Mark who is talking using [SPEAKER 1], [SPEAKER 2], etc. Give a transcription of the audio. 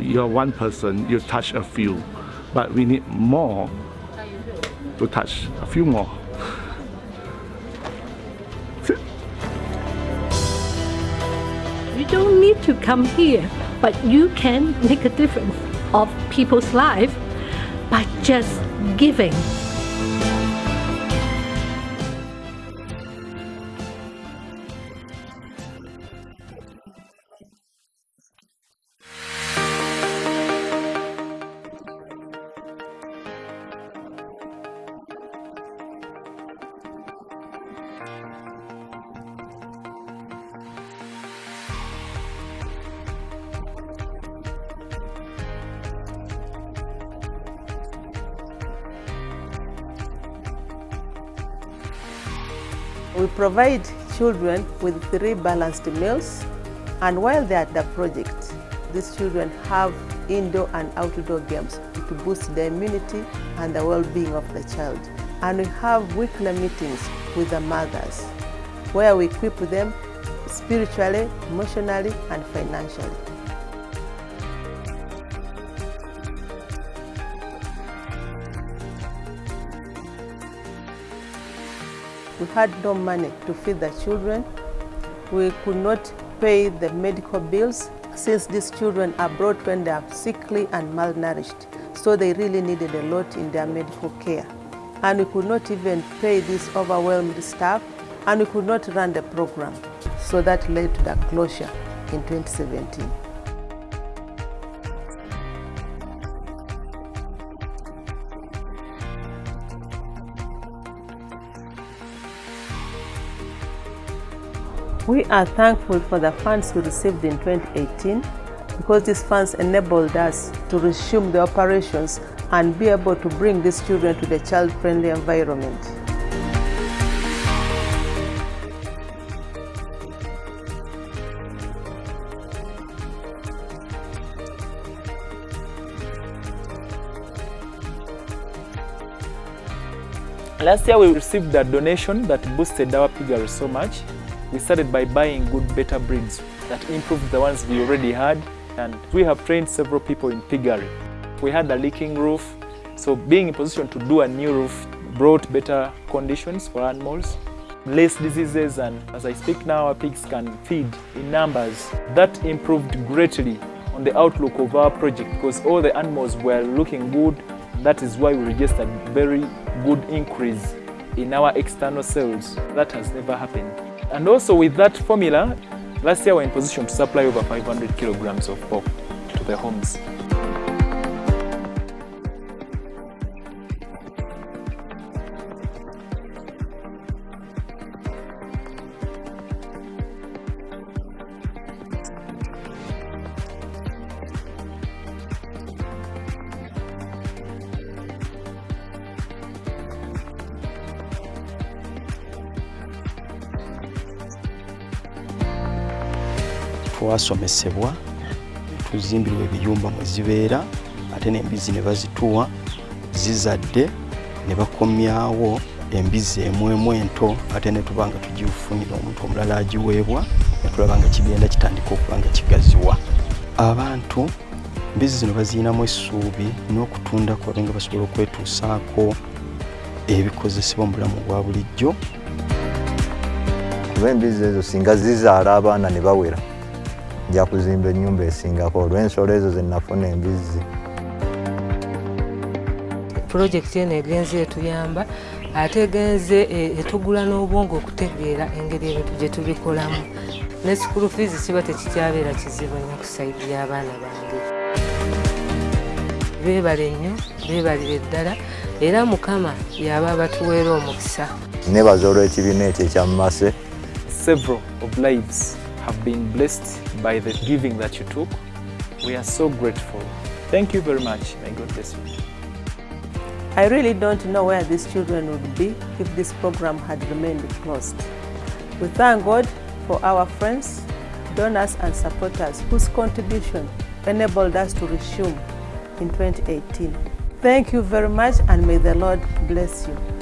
[SPEAKER 1] you're one person, you touch a few, but we need more to touch a few more.
[SPEAKER 2] You don't need to come here, but you can make a difference of people's life by just giving.
[SPEAKER 3] We provide children with three balanced meals and while they're at the project, these children have indoor and outdoor games to boost the immunity and the well-being of the child. And we have weekly meetings with the mothers where we equip them spiritually, emotionally and financially. We had no money to feed the children. We could not pay the medical bills since these children are brought when they are sickly and malnourished. So they really needed a lot in their medical care. And we could not even pay this overwhelmed staff and we could not run the program. So that led to the closure in 2017. We are thankful for the funds we received in 2018 because these funds enabled us to resume the operations and be able to bring these children to the child-friendly environment.
[SPEAKER 4] Last year we received a donation that boosted our piggery so much. We started by buying good better breeds that improved the ones we already had and we have trained several people in piggery. We had a leaking roof, so being in position to do a new roof brought better conditions for animals, less diseases and as I speak now our pigs can feed in numbers. That improved greatly on the outlook of our project because all the animals were looking good. That is why we registered very good increase in our external sales. That has never happened. And also with that formula, last year we were in position to supply over 500 kilograms of pork to the homes.
[SPEAKER 5] Twasomesebwa tuzimbirwa ebiyumba mwe zibeera ate n'embizi ne bazituwa zizadde ne bakomyawo embizi emwemu ento ate ne tuba nga tugifunira omuntu omulala agiweebwa ne tulaba nga kigenda kitandika okuba nga kigaziwa. Abantu embizi zino baziyinamu essuubi n'okutunda kwabe nga basobola okwetuusaako ebikozesebwa mu bulamu bwa bulijjo.
[SPEAKER 6] Kuba embizi ezo singa zizaala abaana ne bawera nja kuzimba ennyumba esingako olw'ensolo ezo zenafuna embizzi.
[SPEAKER 7] Pulojekiti eno egenze etuyamba ate egenze etugula n'obwongo okutegeera engeri ebintu gye tubikolamu. Ne sikulu fiizi kiba tekikyabeera kizibu nnyo ku sayidi y'abaana bange. Beebale nnyo beebalire ddala era mukama yaba batuweera omukisa.
[SPEAKER 6] Nebaza olw'ekibiina ekyo ekyamumase
[SPEAKER 4] Several of lives have been blessed by the giving that you took. We are so grateful. Thank you very much. May God bless you.
[SPEAKER 3] I really don't know where these children would be if this program had remained closed. We thank God for our friends, donors and supporters whose contribution enabled us to resume in 2018. Thank you very much and may the Lord bless you.